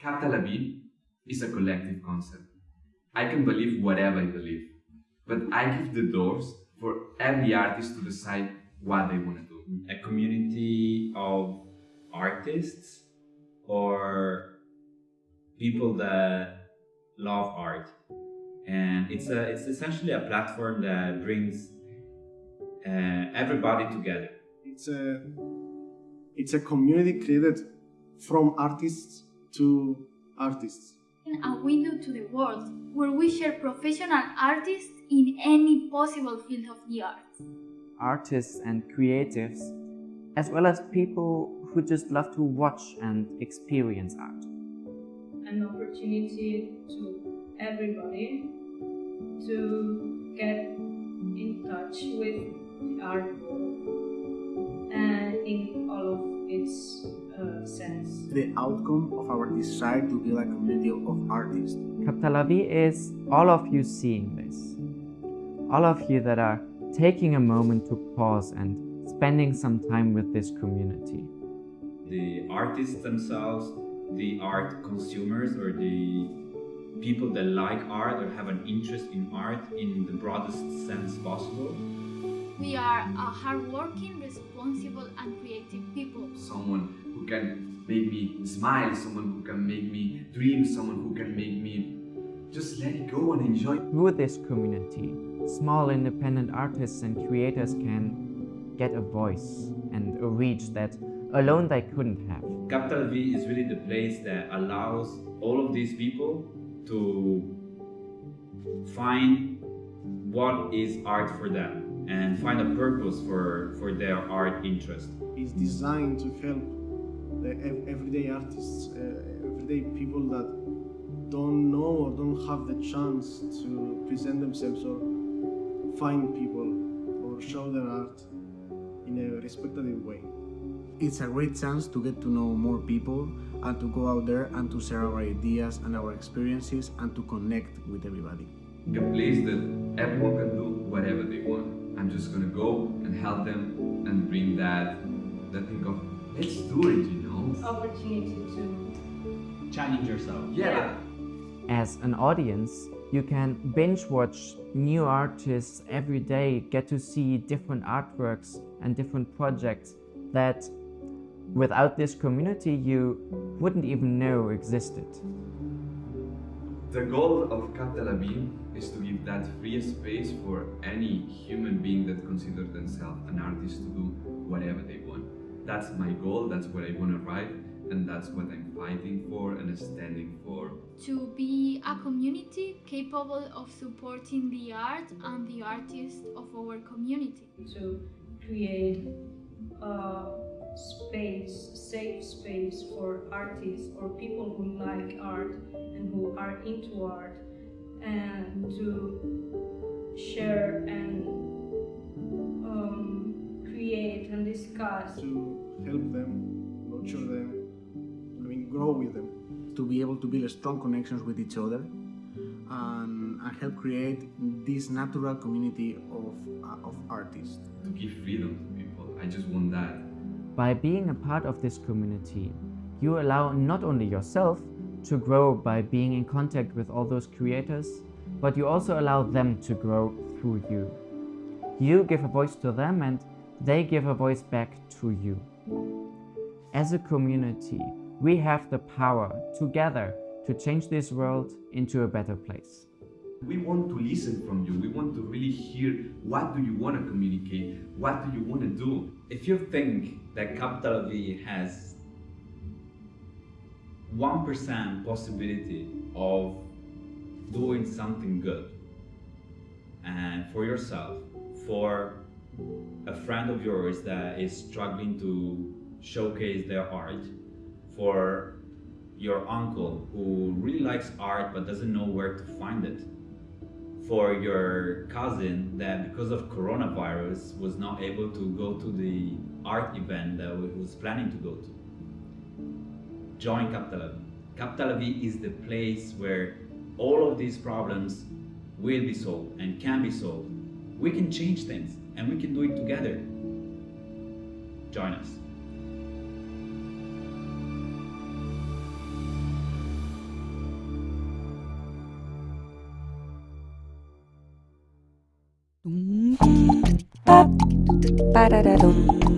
Cap Tel Aviv is a collective concept. I can believe whatever I believe, but I give the doors for every artist to decide what they want to do. A community of artists or people that love art. And it's a it's essentially a platform that brings uh, everybody together. It's a it's a community created from artists to artists. A window to the world where we share professional artists in any possible field of the arts. Artists and creatives, as well as people who just love to watch and experience art. An opportunity to everybody to get in touch with the art world The outcome of our desire to build a community of artists. Cap Tel is all of you seeing this. All of you that are taking a moment to pause and spending some time with this community. The artists themselves, the art consumers or the people that like art or have an interest in art in the broadest sense possible. We are a hardworking, responsible, and creative people. Someone who can make me smile, someone who can make me dream, someone who can make me just let it go and enjoy. Through this community, small independent artists and creators can get a voice and a reach that alone they couldn't have. Capital V is really the place that allows all of these people to find what is art for them and find a purpose for, for their art interest. It's designed to help the everyday artists, uh, everyday people that don't know or don't have the chance to present themselves or find people or show their art in a respectable way. It's a great chance to get to know more people and to go out there and to share our ideas and our experiences and to connect with everybody. A place that everyone can do whatever they want. I'm just gonna go and help them and bring that that thing of let's do it, you know. Opportunity to challenge yourself. Yeah. As an audience, you can binge watch new artists every day, get to see different artworks and different projects that without this community you wouldn't even know existed. The goal of Cap is to give that free space for any human being that considers themselves an artist to do whatever they want. That's my goal, that's what I want to write, and that's what I'm fighting for and standing for. To be a community capable of supporting the art and the artists of our community. To create a space, safe space for artists or people who like art and who are into art and to share discuss. To help them, nurture them, I mean grow with them. To be able to build strong connections with each other and, and help create this natural community of, uh, of artists. To give freedom to people, I just want that. By being a part of this community, you allow not only yourself to grow by being in contact with all those creators, but you also allow them to grow through you. You give a voice to them and they give a voice back to you. As a community, we have the power together to change this world into a better place. We want to listen from you. We want to really hear what do you want to communicate? What do you want to do? If you think that capital V has 1% possibility of doing something good and for yourself, for a friend of yours that is struggling to showcase their art, for your uncle who really likes art but doesn't know where to find it, for your cousin that because of coronavirus was not able to go to the art event that he was planning to go to. Join Cap Tel is the place where all of these problems will be solved and can be solved. We can change things and we can do it together. Join us. ba da da dum